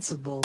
sensible.